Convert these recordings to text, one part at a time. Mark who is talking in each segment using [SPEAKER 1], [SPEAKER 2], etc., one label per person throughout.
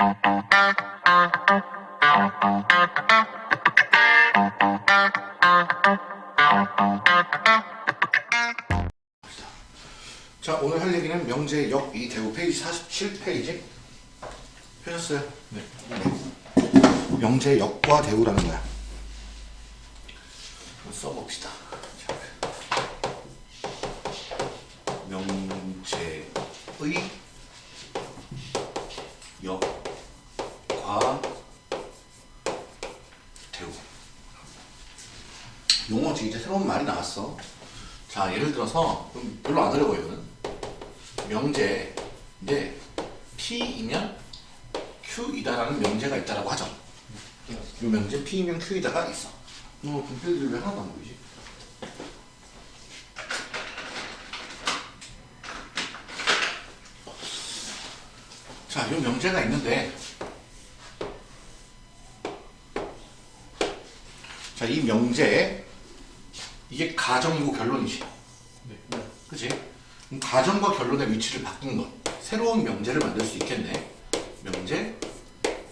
[SPEAKER 1] 자 오늘 할 얘기는 명제 역이 대우 페이지 47페이지 펴셨어요? 네. 명제 역과 대우라는 거야 써봅시다 자, 명제의 역 과 대우. 용어지 이제 새로운 말이 나왔어. 자 예를 들어서 좀 별로 안 어려워 이거는. 명제인데 P이면 Q이다라는 명제가 있다라고 하죠. 이 명제 P이면 Q이다가 있어. 어 분필들이 왜 하나도 안 보이지? 자, 이 명제가 있는데 자, 이 명제에 이게 가정이고 결론이지.
[SPEAKER 2] 네.
[SPEAKER 1] 그치? 가정과 결론의 위치를 바꾼 것. 새로운 명제를 만들 수 있겠네. 명제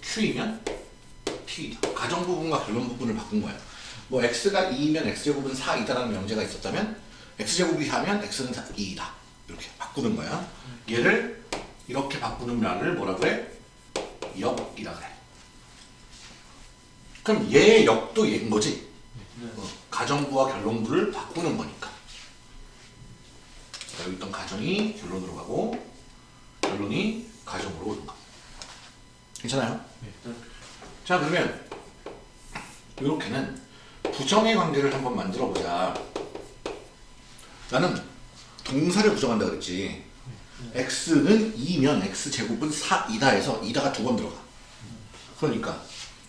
[SPEAKER 1] Q이면 P이다. 가정 부분과 결론 부분을 바꾼 거야. 뭐 X가 2이면 X제곱은 4이다라는 명제가 있었다면 X제곱이 4면 X는 2이다. 이렇게 바꾸는 거야. 얘를 이렇게 바꾸는 말을 뭐라 그래? 역이라 그래. 그럼 얘의 역도 얘인 거지? 어, 가정부와 결론부를 바꾸는 거니까. 자, 여기 있던 가정이 결론으로 가고 결론이 가정으로 오는 거. 괜찮아요?
[SPEAKER 2] 네.
[SPEAKER 1] 자 그러면 이렇게는 부정의 관계를 한번 만들어 보자. 나는 동사를 부정한다 그랬지. x는 2면 x제곱은 4이다 해서 2다가 두 번 들어가. 그러니까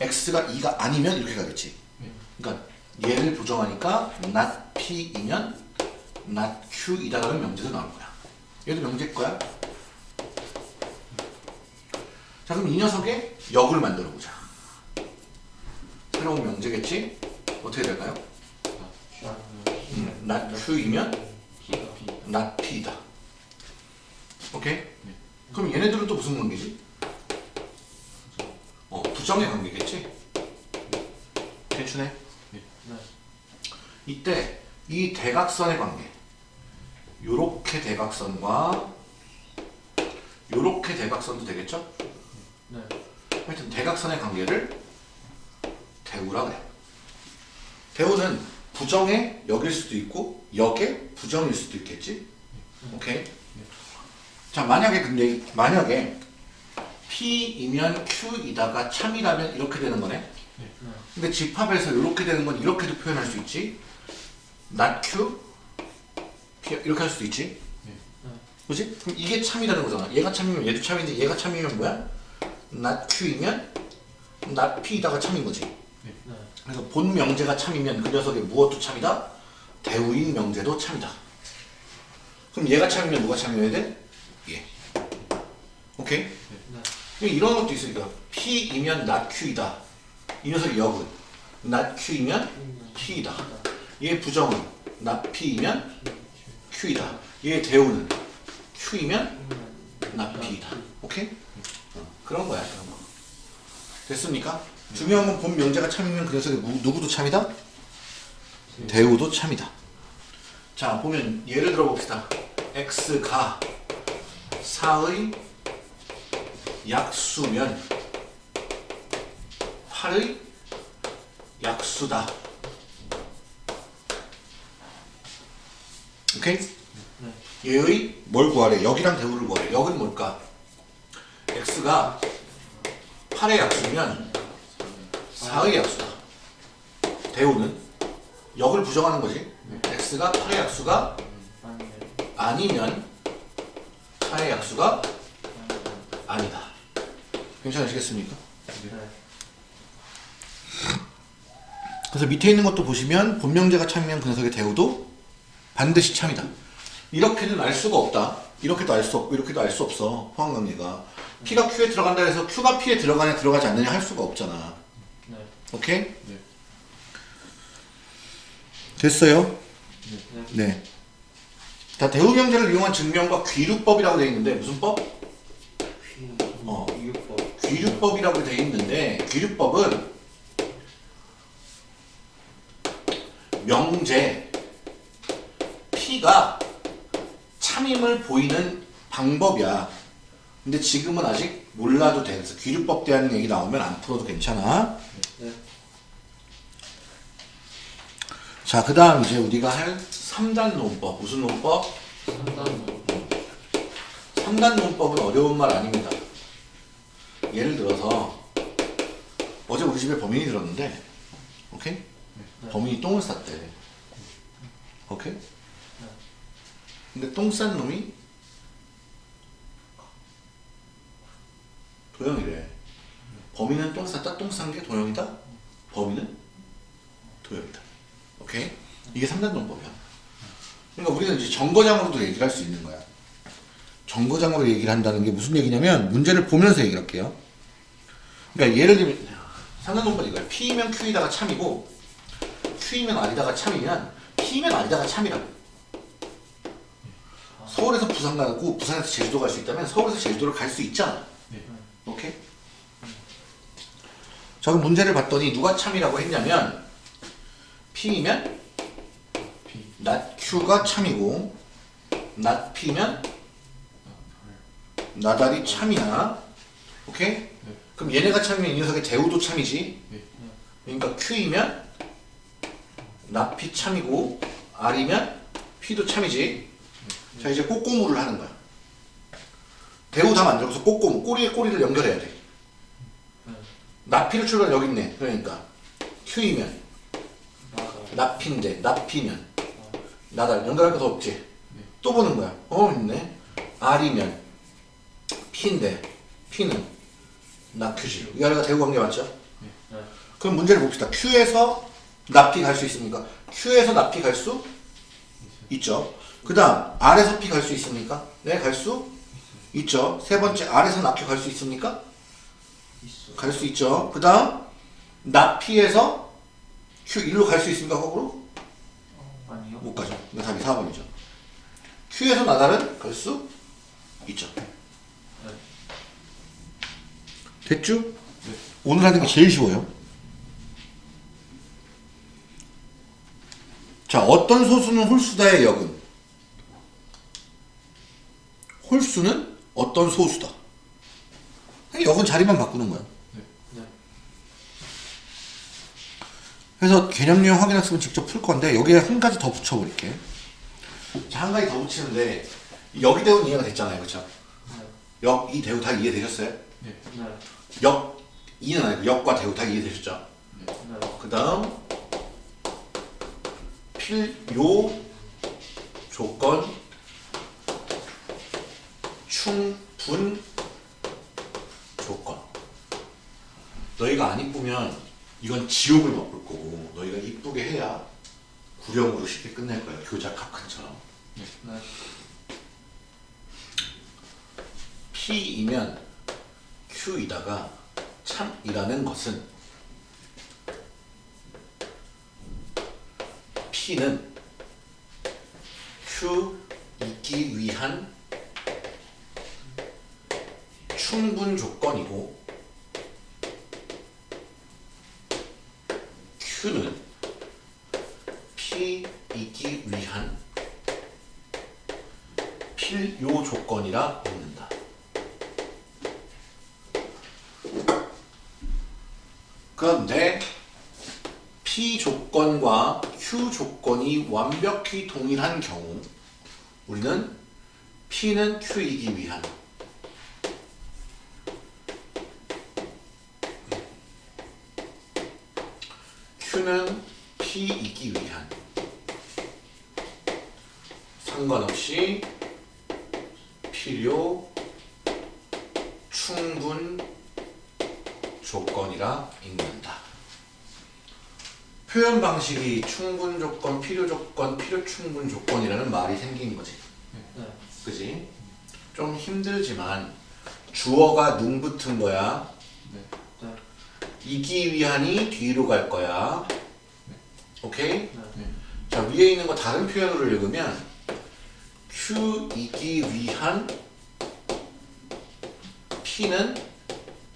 [SPEAKER 1] x가 2가 아니면 이렇게 가겠지. 그러니까 얘를 부정하니까 not p이면 not q이다라는 명제도 나올 거야. 얘도 명제일 거야. 자 그럼 이 녀석의 역을 만들어 보자. 새로운 명제겠지? 어떻게 될까요? 음, not q이면 not p다. 오케이? 그럼 얘네들은 또 무슨 관계지? 어, 부정의 관계겠지? 괜찮네?
[SPEAKER 2] 네.
[SPEAKER 1] 이때 이 대각선의 관계 요렇게 대각선과 요렇게 대각선도 되겠죠?
[SPEAKER 2] 네.
[SPEAKER 1] 하여튼 대각선의 관계를 대우라 그래 대우는 부정의 역일 수도 있고 역의 부정일 수도 있겠지? 오케이? 자 만약에 근데 만약에 P이면 Q이다가 참이라면 이렇게 되는 거네
[SPEAKER 2] 네.
[SPEAKER 1] 근데 집합에서 이렇게 되는 건 이렇게도 표현할 수 있지. not q P 이렇게 할 수도 있지.
[SPEAKER 2] 네.
[SPEAKER 1] 그지? 그럼 이게 참이라는 거잖아. 얘가 참이면 얘도 참인데 얘가 참이면 뭐야? not q이면 not p다가 참인 거지.
[SPEAKER 2] 네.
[SPEAKER 1] 그래서 본 명제가 참이면 그 녀석의 무엇도 참이다? 대우인 명제도 참이다. 그럼 얘가 참이면 누가 참여해야 돼? 얘. 오케이?
[SPEAKER 2] 네.
[SPEAKER 1] 이런 것도 있으니까 P이면 not Q이다. 이 녀석의 역은 not Q이면 P이다. 얘 부정은 not P이면 Q이다. 얘 대우는 Q이면 not P이다. 오케이? 어, 그런 거야. 그런 거. 됐습니까? 중요한 건 본 명제가 참이면 그 녀석의 누- 누구도 참이다? 대우도 참이다. 자 보면 예를 들어 봅시다. x가 4의 약수면 8의 약수다. 오케이? 얘의 뭘 구하래? 역이랑 대우를 구하래. 역은 뭘까? x가 8의 약수면 4의 약수다. 대우는 역을 부정하는 거지. x가 8의 약수가 아니면 4의 약수가 아니다. 괜찮으시겠습니까? 그래서 밑에 있는 것도 보시면 본명제가 참이면 그 녀석의 대우도 반드시 참이다. 이렇게는 알 수가 없다. 이렇게도 알 수 없고 이렇게도 알 수 없어. 포항관계가. P가 Q에 들어간다 해서 Q가 P에 들어가냐 들어가지 않느냐 할 수가 없잖아.
[SPEAKER 2] 네.
[SPEAKER 1] 오케이?
[SPEAKER 2] 네.
[SPEAKER 1] 됐어요?
[SPEAKER 2] 네.
[SPEAKER 1] 네. 자, 대우명제를 이용한 증명과 귀류법이라고 되어 있는데 무슨 법? 어. 귀류법이라고 되어 있는데 귀류법은 명제 P가 참임을 보이는 방법이야. 근데 지금은 아직 몰라도 돼. 그래서 귀류법 대한 얘기 나오면 안 풀어도 괜찮아.
[SPEAKER 2] 네.
[SPEAKER 1] 자, 그 다음 이제 우리가 할 3단 논법. 무슨 논법?
[SPEAKER 2] 3단
[SPEAKER 1] 3단 논법은 어려운 말 아닙니다. 예를 들어서 어제 우리 집에 범인이 들었는데 오케이? 범인이 똥을 쌌대. 오케이? 근데 똥 싼 놈이 도영이래. 범인은 똥 쌌다. 똥 싼 게 도영이다. 범인은 도영이다. 오케이? 이게 3단 논법이야. 그러니까 우리는 이제 정거장으로도 얘기를 할 수 있는 거야. 정거장으로 얘기를 한다는 게 무슨 얘기냐면 문제를 보면서 얘기를 할게요. 그러니까 예를 들면 상관논법 이거야. P이면 Q이다가 참이고 Q이면 R이다가 참이면 P면 R이다가 참이라고. 서울에서 부산 가고 부산에서 제주도 갈 수 있다면 서울에서 제주도를 갈 수 있잖아.
[SPEAKER 2] 네.
[SPEAKER 1] 오케이? 자 그럼 문제를 봤더니 누가 참이라고 했냐면 P이면
[SPEAKER 2] P
[SPEAKER 1] not Q가 참이고 not P면 나달이 참이야. 오케이? 그럼 얘네가 참이면 이 녀석의 대우도 참이지.
[SPEAKER 2] 네.
[SPEAKER 1] 그러니까 Q이면 나피 참이고 R이면 P도 참이지. 자 이제 꼬꼬무를 하는 거야. 대우 다 만들어서 꼬꼬무 꼬리에 꼬리를 연결해야 돼. 나피를 출발 여기 있네. 그러니까 Q이면 나피인데 나피면 나달 연결할 것도 없지. 또 보는 거야. 어 있네. R이면 P인데 P는 나큐지. 이 아래가 대우 관계 맞죠?
[SPEAKER 2] 네.
[SPEAKER 1] 그럼 문제를 봅시다. Q에서 납피 갈수 있습니까? Q에서 납피 갈수 있죠. 그 다음 R에서 P 갈 수 있습니까? 네, 갈 수 있죠. 세 번째 R에서 납피 갈수 있습니까? 갈 수 있죠. 그 다음 납피에서 Q 일로 갈 수 있습니까? 거꾸로?
[SPEAKER 2] 아니요
[SPEAKER 1] 못 가죠. 답이 4번이죠. Q에서 나달은 갈 수 있죠. 됐죠? 오늘 하는 게 제일 쉬워요. 자, 어떤 소수는 홀수다의 역은? 홀수는 어떤 소수다. 역은 자리만 바꾸는 거야.
[SPEAKER 2] 네.
[SPEAKER 1] 그래서 개념 유형 확인학습은 직접 풀 건데 여기에 한 가지 더 붙여버릴게. 자, 한 가지 더 붙이는데 여기 대우는 이해가 됐잖아요, 그렇죠? 역, 이 대우 다 이해되셨어요?
[SPEAKER 2] 네.
[SPEAKER 3] 네.
[SPEAKER 1] 역, 이는 아니고 역과 대우 다 이해되셨죠?
[SPEAKER 3] 네.
[SPEAKER 1] 그 다음 필요 조건 충분 조건 너희가 안 이쁘면 이건 지옥을 맛볼 거고 너희가 이쁘게 해야 구령으로 쉽게 끝낼 거야 교작 합칸처럼
[SPEAKER 2] 네.
[SPEAKER 1] P이면 Q이다가 참이라는 것은 P는 Q 있기 위한 충분 조건이고 Q는 P 있기 위한 필요 조건이라 묻는다. 그런데 P 조건과 Q 조건이 완벽히 동일한 경우 우리는 P는 Q이기 위한 Q는 P이기 위한 상관없이 필요 충분 조건이라 읽는다. 표현 방식이 충분 조건, 필요 조건, 필요 충분 조건이라는 말이 생긴 거지.
[SPEAKER 3] 네.
[SPEAKER 1] 그지? 좀 힘들지만 주어가 능 붙은 거야.
[SPEAKER 2] 네.
[SPEAKER 3] 네.
[SPEAKER 1] 이기 위한이 뒤로 갈 거야. 오케이?
[SPEAKER 2] 네.
[SPEAKER 1] 자 위에 있는 거 다른 표현으로 읽으면 Q 이기 위한 P는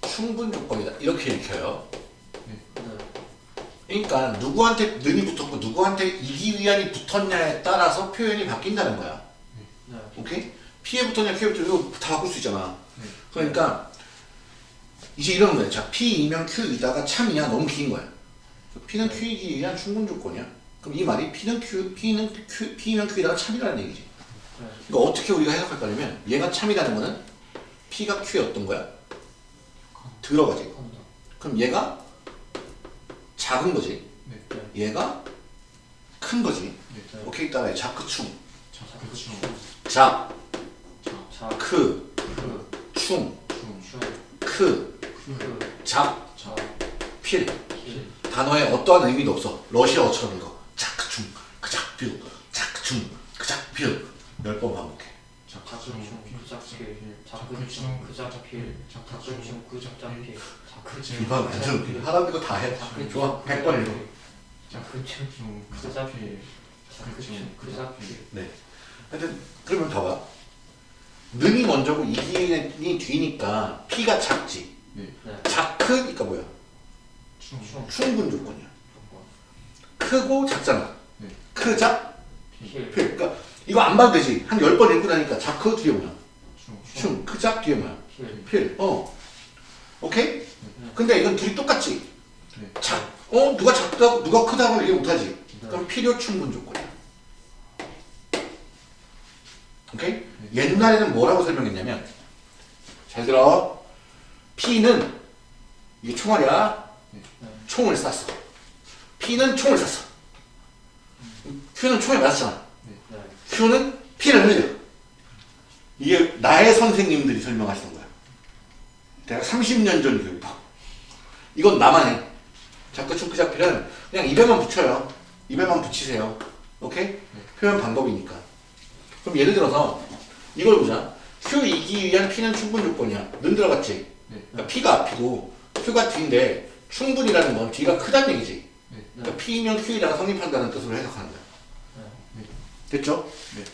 [SPEAKER 1] 충분 조건이다. 이렇게 읽혀요.
[SPEAKER 2] 네.
[SPEAKER 1] 그러니까 누구한테 는이 붙었고 누구한테 이기 위한이 붙었냐에 따라서 표현이 바뀐다는 거야.
[SPEAKER 2] 네.
[SPEAKER 1] 오케이? P에 붙었냐 Q에 붙었냐 이거 다 바꿀 수 있잖아.
[SPEAKER 2] 네.
[SPEAKER 1] 그러니까 이제 이런 거야. 자, P이면 Q이다가 참이야. 너무 긴 거야. P는 Q이기 위한 충분 조건이야. 그럼 이 말이 P는 Q, P는 Q, P면 Q이다가 참이라는 얘기지.
[SPEAKER 2] 네.
[SPEAKER 1] 이거 어떻게 우리가 해석할 거냐면 얘가 참이라는 거는 P가 Q였던 거야. 들어가지. 그럼 얘가 작은 거지.
[SPEAKER 2] 네.
[SPEAKER 1] 얘가 큰 거지.
[SPEAKER 2] 네.
[SPEAKER 1] 오케이 따라해. 자크충.
[SPEAKER 2] 자, 그쵸.
[SPEAKER 1] 작,
[SPEAKER 2] 자,
[SPEAKER 1] 크,
[SPEAKER 2] 그,
[SPEAKER 1] 충,
[SPEAKER 2] 중, 슈,
[SPEAKER 1] 크,
[SPEAKER 2] 그,
[SPEAKER 1] 작,
[SPEAKER 2] 자,
[SPEAKER 1] 필.
[SPEAKER 2] 필,
[SPEAKER 1] 단어에 어떠한 의미도 없어. 러시아어처럼 이거. 자크충, 그작필, 자크충, 그작필. 열번 반복해.
[SPEAKER 2] 자,
[SPEAKER 3] 작근충 그작필 작근충 그작필 작근충 그작필 작근충
[SPEAKER 1] 이봐 완전 하라는 거다 해. 좋아. 100번 읽어.
[SPEAKER 3] 작근충 그작필 작근충 그작필
[SPEAKER 1] 네. 하여튼 그러면 봐봐. 능이 먼저고 이기이 뒤니까 P가 작지.
[SPEAKER 2] 네.
[SPEAKER 3] 네
[SPEAKER 1] 작크니까 뭐야?
[SPEAKER 2] 충,
[SPEAKER 3] 충
[SPEAKER 1] 충분 조건이야. 크고 작잖아.
[SPEAKER 2] 네.
[SPEAKER 1] 크작,
[SPEAKER 3] 필
[SPEAKER 1] 필. 그러니까 이거 안 봐도 되지. 한열번 읽고 나니까 자크 뒤에 뭐야?
[SPEAKER 2] 충,
[SPEAKER 1] 충, 크작 뒤에 뭐야?
[SPEAKER 3] 필
[SPEAKER 1] 필. 어. 오케이? 근데 이건 둘이 똑같지.
[SPEAKER 2] 네.
[SPEAKER 1] 작. 어? 누가 작다 고 누가 크다고 얘기 못하지.
[SPEAKER 3] 네.
[SPEAKER 1] 그럼 필요 충분 조건이야. 오케이? 옛날에는 뭐라고 설명했냐면 잘 들어. P는 이게 총알이야.
[SPEAKER 3] 네.
[SPEAKER 1] 총을 쐈어. P는 총을 쐈어. Q는 총에 맞았잖아.
[SPEAKER 3] 네
[SPEAKER 1] Q는 피를 흘려. 이게 나의 선생님들이 설명하시는 거야. 대략 30년 전 교육법. 이건 나만 해. 자꾸 축구작필은 그냥 입에만 붙여요. 입에만 붙이세요. 오케이? 표현 방법이니까. 그럼 예를 들어서 이걸 보자. Q 이기 위한 P는 충분 조건이야. 는 들어갔지?
[SPEAKER 2] 네.
[SPEAKER 1] 그러니까 P가 앞이고 Q가 뒤인데 충분이라는 건 뒤가 크다는 얘기지.
[SPEAKER 2] 네.
[SPEAKER 1] 그러니까 P면 Q이다가 성립한다는 뜻으로 해석하는 거야. 됐죠?
[SPEAKER 2] 네.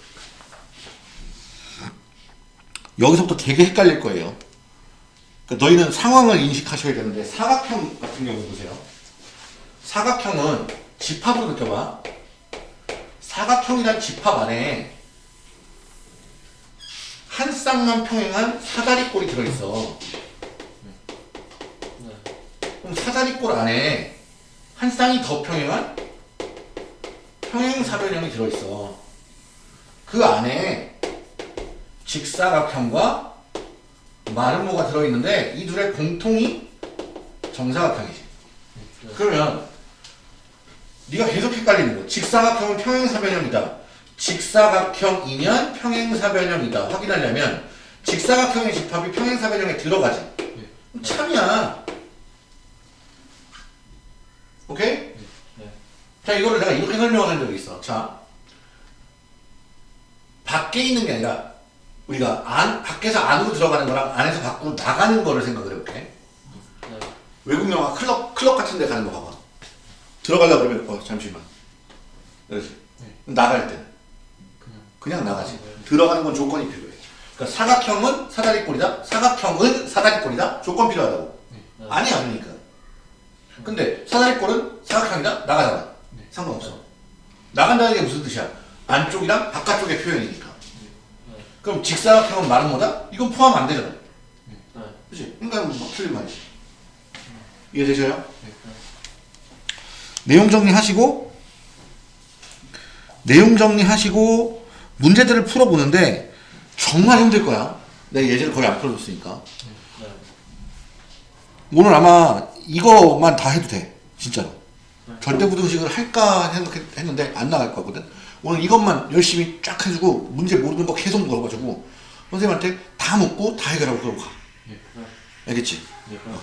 [SPEAKER 1] 여기서부터 되게 헷갈릴 거예요. 그러니까 너희는 상황을 인식하셔야 되는데 사각형 같은 경우 보세요. 사각형은 집합으로 느껴봐. 사각형이란 집합 안에 한 쌍만 평행한 사다리꼴이 들어있어.
[SPEAKER 3] 네
[SPEAKER 1] 그럼 사다리꼴 안에 한 쌍이 더 평행한 평행사변형이 들어있어. 그 안에 직사각형과 마름모가 들어있는데 이 둘의 공통이 정사각형이지. 그러면 네가 계속 헷갈리는 거야. 직사각형은 평행사변형이다. 직사각형이면 평행사변형이다. 확인하려면 직사각형의 집합이 평행사변형에 들어가지. 그럼 참이야. 오케이?
[SPEAKER 3] 네.
[SPEAKER 1] 자, 이거를 내가 이렇게 설명한 적이 있어. 자, 밖에 있는 게 아니라 우리가 안, 밖에서 안으로 들어가는 거랑 안에서 밖으로 나가는 거를 생각을 해볼게.
[SPEAKER 3] 네
[SPEAKER 1] 외국 영화 클럽, 클럽 같은 데 가는 거 봐봐. 들어가려고 그러면, 어, 잠시만. 그렇지.
[SPEAKER 2] 네.
[SPEAKER 1] 나갈 때
[SPEAKER 2] 그냥
[SPEAKER 1] 그냥 나가지. 들어가는 건 조건이 필요해. 그러니까 사각형은 사다리꼴이다. 사각형은 사다리꼴이다. 조건 필요하다고.
[SPEAKER 3] 네.
[SPEAKER 1] 아니 아니니까. 근데 사다리꼴은 사각형이다. 나가잖아.
[SPEAKER 2] 네.
[SPEAKER 1] 상관없어. 나간다는 게 무슨 뜻이야? 안쪽이랑 바깥쪽의 표현이니까.
[SPEAKER 3] 네.
[SPEAKER 1] 그럼 직사각형은 말은 뭐다? 이건 포함 안 되잖아.
[SPEAKER 3] 네
[SPEAKER 1] 그치? 그러니까 뭐 틀린 말이지. 이해되셔요?
[SPEAKER 2] 네.
[SPEAKER 1] 내용 정리하시고 내용 정리하시고 문제들을 풀어보는데 정말 힘들 거야. 내가 예제를 거의 안 풀어줬으니까.
[SPEAKER 3] 네
[SPEAKER 1] 오늘 아마 이거만 다 해도 돼. 진짜로.
[SPEAKER 3] 네.
[SPEAKER 1] 절대부등식을 할까 생각했는데 안 나갈 거거든. 오늘 이것만 열심히 쫙 해주고 문제 모르는 거 계속 물어봐주고 선생님한테 다 묻고 다 해결하고 그러고 가.
[SPEAKER 2] 네.
[SPEAKER 1] 알겠지?
[SPEAKER 2] 네.
[SPEAKER 1] 어.